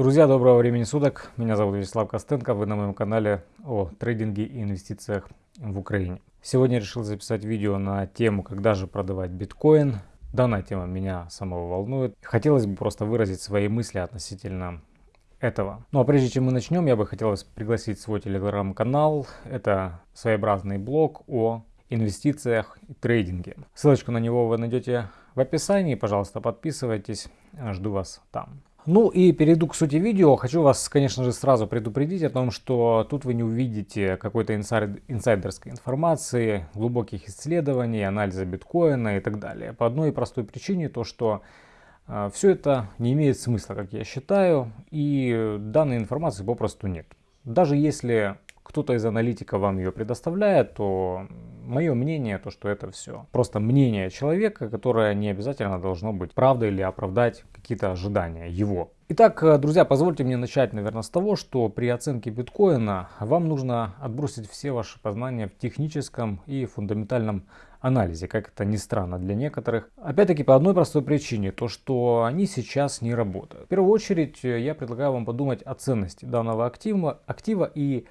Друзья, доброго времени суток. Меня зовут Вячеслав Костенко. Вы на моем канале о трейдинге и инвестициях в Украине. Сегодня решил записать видео на тему, когда же продавать биткоин. Данная тема меня самого волнует. Хотелось бы просто выразить свои мысли относительно этого. Ну а прежде чем мы начнем, я бы хотел пригласить свой телеграм-канал. Это своеобразный блог о инвестициях и трейдинге. Ссылочку на него вы найдете в описании. Пожалуйста, подписывайтесь. Жду вас там. Ну и перейду к сути видео. Хочу вас, конечно же, сразу предупредить о том, что тут вы не увидите какой-то инсайд, инсайдерской информации, глубоких исследований, анализа биткоина и так далее. По одной простой причине, то что э, все это не имеет смысла, как я считаю, и данной информации попросту нет. Даже если кто-то из аналитиков вам ее предоставляет, то мое мнение, то что это все просто мнение человека, которое не обязательно должно быть правдой или оправдать какие-то ожидания его. Итак, э, друзья, позвольте мне начать, наверное, с того, что при оценке биткоина вам нужно отбросить все ваши познания в техническом и фундаментальном анализе, как это ни странно для некоторых. Опять-таки по одной простой причине, то что они сейчас не работают. В первую очередь э, я предлагаю вам подумать о ценности данного актива, актива и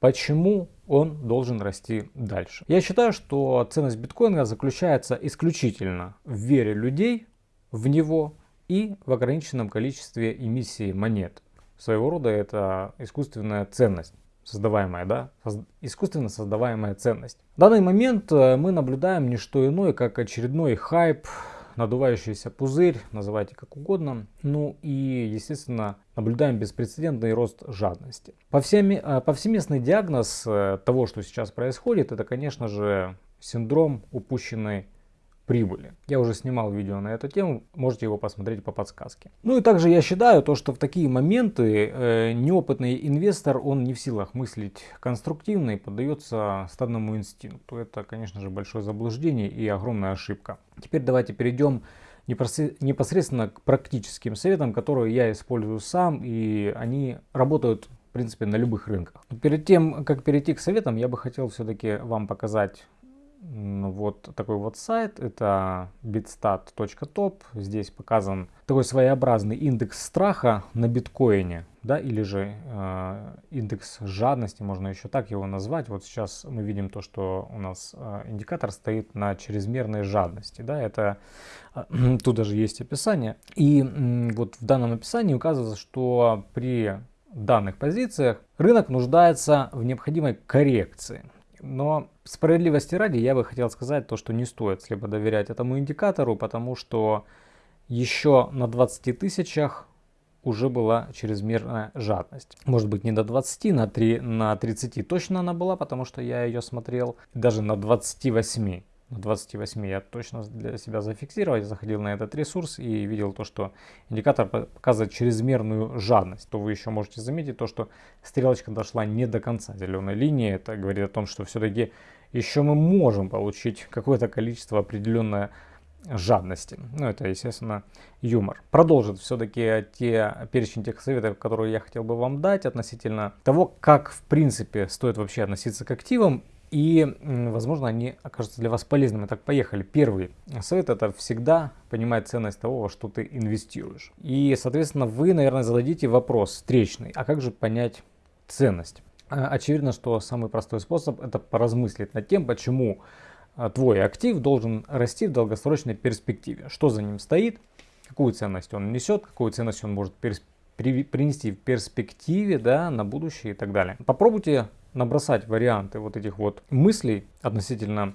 Почему он должен расти дальше? Я считаю, что ценность биткоина заключается исключительно в вере людей в него и в ограниченном количестве эмиссии монет. Своего рода это искусственная ценность создаваемая, да, искусственно создаваемая ценность. В данный момент э, мы наблюдаем не что иное, как очередной хайп надувающийся пузырь, называйте как угодно. Ну и, естественно, наблюдаем беспрецедентный рост жадности. Э, повсеместный диагноз э, того, что сейчас происходит, это, конечно же, синдром упущенной прибыли. Я уже снимал видео на эту тему, можете его посмотреть по подсказке. Ну и также я считаю, то, что в такие моменты э, неопытный инвестор, он не в силах мыслить конструктивно и поддается стадному инстинкту. Это, конечно же, большое заблуждение и огромная ошибка. Теперь давайте перейдем непосредственно к практическим советам, которые я использую сам, и они работают в принципе на любых рынках. Перед тем, как перейти к советам, я бы хотел все-таки вам показать вот такой вот сайт, это bitstat.top. Здесь показан такой своеобразный индекс страха на биткоине, да, или же э, индекс жадности, можно еще так его назвать. Вот сейчас мы видим то, что у нас э, индикатор стоит на чрезмерной жадности, да, это э, тут даже есть описание. И э, вот в данном описании указывается, что при данных позициях рынок нуждается в необходимой коррекции. Но справедливости ради я бы хотел сказать то, что не стоит слепо доверять этому индикатору, потому что еще на 20 тысячах уже была чрезмерная жадность. Может быть не до 20, на, 3, на 30 точно она была, потому что я ее смотрел. Даже на 28 на 28 я точно для себя зафиксировал, я заходил на этот ресурс и видел то, что индикатор показывает чрезмерную жадность, то вы еще можете заметить то, что стрелочка дошла не до конца зеленой линии. Это говорит о том, что все-таки еще мы можем получить какое-то количество определенное жадности. Ну, это, естественно, юмор. Продолжит все-таки те перечень тех советов, которые я хотел бы вам дать относительно того, как, в принципе, стоит вообще относиться к активам и, возможно, они окажутся для вас полезными. Так, поехали. Первый совет это всегда понимать ценность того, во что ты инвестируешь. И, соответственно, вы, наверное, зададите вопрос встречный. А как же понять ценность? А, очевидно, что самый простой способ это поразмыслить над тем, почему а, твой актив должен расти в долгосрочной перспективе. Что за ним стоит, какую ценность он несет, какую ценность он может принести в перспективе да, на будущее и так далее. Попробуйте набросать варианты вот этих вот мыслей относительно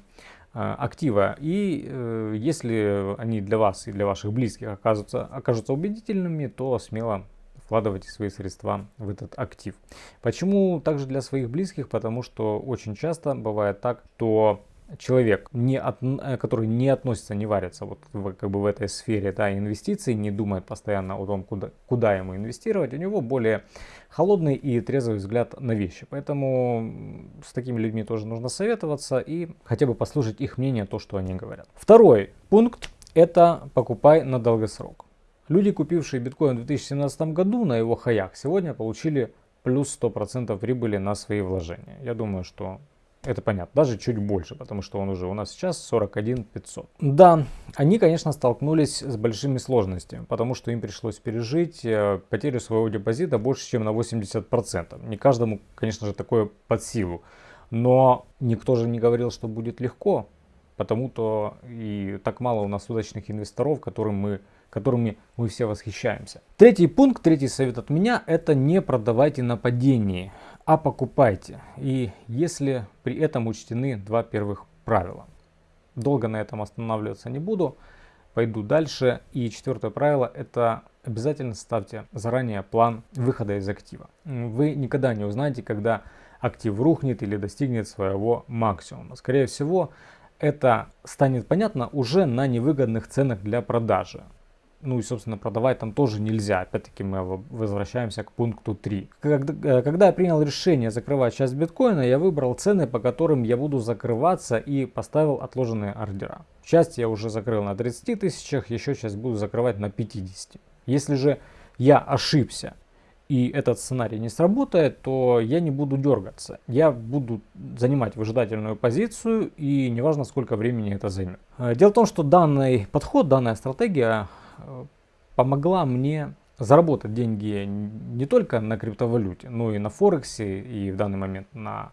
э, актива. И э, если они для вас и для ваших близких окажутся, окажутся убедительными, то смело вкладывайте свои средства в этот актив. Почему также для своих близких? Потому что очень часто бывает так, что человек, не от, э, который не относится, не варится вот в, как бы в этой сфере да, инвестиций, не думает постоянно о том, куда, куда ему инвестировать, у него более холодный и трезвый взгляд на вещи. Поэтому с такими людьми тоже нужно советоваться и хотя бы послушать их мнение, то, что они говорят. Второй пункт – это покупай на долгосрок. Люди, купившие биткоин в 2017 году на его хаях, сегодня получили плюс 100% прибыли на свои вложения. Я думаю, что Это понятно, даже чуть больше, потому что он уже у нас сейчас 41 500. Да, они, конечно, столкнулись с большими сложностями, потому что им пришлось пережить э, потерю своего депозита больше, чем на 80%. Не каждому, конечно же, такое под силу. Но никто же не говорил, что будет легко, потому-то и так мало у нас удачных инвесторов, которым мы, которыми мы все восхищаемся. Третий пункт, третий совет от меня, это не продавайте на падении, а покупайте. И если при этом учтены два первых правила. Долго на этом останавливаться не буду, пойду дальше. И четвертое правило это обязательно ставьте заранее план выхода из актива. Вы никогда не узнаете, когда актив рухнет или достигнет своего максимума. Скорее всего, это станет понятно уже на невыгодных ценах для продажи. Ну и, собственно, продавать там тоже нельзя. Опять-таки мы возвращаемся к пункту 3. Когда, э, когда я принял решение закрывать часть биткоина, я выбрал цены, по которым я буду закрываться и поставил отложенные ордера. Часть я уже закрыл на 30 тысячах, еще часть буду закрывать на 50. Если же я ошибся и этот сценарий не сработает, то я не буду дергаться. Я буду занимать выжидательную позицию и неважно сколько времени это займет. Э, дело в том, что данный подход, данная стратегия помогла мне заработать деньги не только на криптовалюте, но и на Форексе и в данный момент на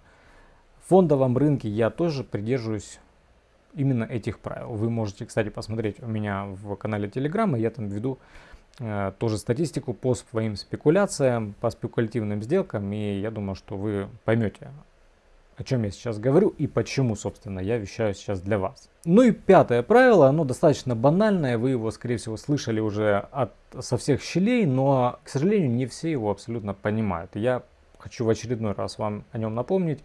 фондовом рынке я тоже придерживаюсь именно этих правил. Вы можете, кстати, посмотреть у меня в канале Telegram, я там веду Э, тоже статистику по своим спекуляциям, по спекулятивным сделкам, и я думаю, что вы поймете, о чем я сейчас говорю и почему, собственно, я вещаю сейчас для вас. Ну и пятое правило, оно достаточно банальное, вы его, скорее всего, слышали уже от, со всех щелей, но, к сожалению, не все его абсолютно понимают. Я хочу в очередной раз вам о нем напомнить.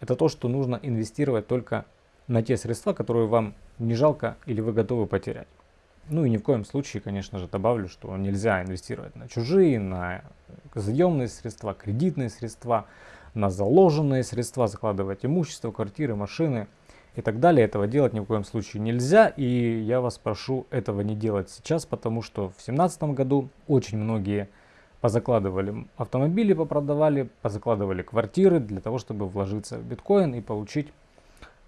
Это то, что нужно инвестировать только на те средства, которые вам не жалко или вы готовы потерять. Ну и ни в коем случае, конечно же, добавлю, что нельзя инвестировать на чужие, на заемные средства, кредитные средства, на заложенные средства, закладывать имущество, квартиры, машины и так далее. Этого делать ни в коем случае нельзя. И я вас прошу этого не делать сейчас, потому что в 2017 году очень многие позакладывали автомобили, попродавали, позакладывали квартиры для того, чтобы вложиться в биткоин и получить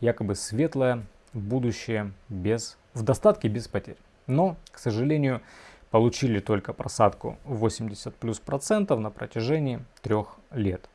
якобы светлое будущее без, в достатке без потерь. Но, к сожалению, получили только просадку 80 плюс процентов на протяжении трех лет.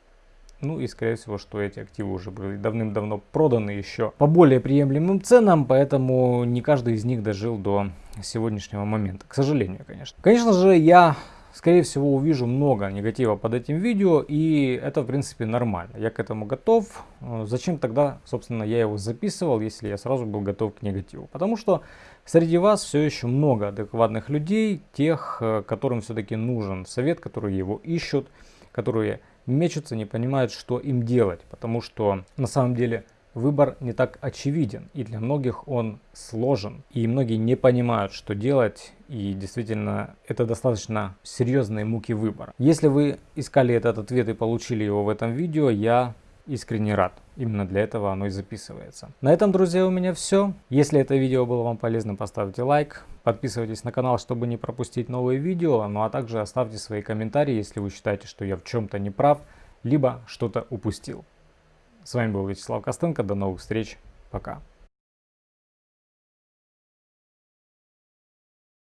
Ну и скорее всего, что эти активы уже были давным-давно проданы еще по более приемлемым ценам, поэтому не каждый из них дожил до сегодняшнего момента. К сожалению, конечно. Конечно же, я скорее всего увижу много негатива под этим видео и это в принципе нормально. Я к этому готов. Зачем тогда, собственно, я его записывал, если я сразу был готов к негативу? Потому что Среди вас все еще много адекватных людей, тех, э, которым все-таки нужен совет, которые его ищут, которые мечутся, не понимают, что им делать, потому что на самом деле выбор не так очевиден, и для многих он сложен, и многие не понимают, что делать, и действительно это достаточно серьезные муки выбора. Если вы искали этот ответ и получили его в этом видео, я искренне рад. Именно для этого оно и записывается. На этом, друзья, у меня все. Если это видео было вам полезно, поставьте лайк. Подписывайтесь на канал, чтобы не пропустить новые видео. Ну а также оставьте свои комментарии, если вы считаете, что я в чем-то не прав, либо что-то упустил. С вами был Вячеслав Костенко. До новых встреч. Пока.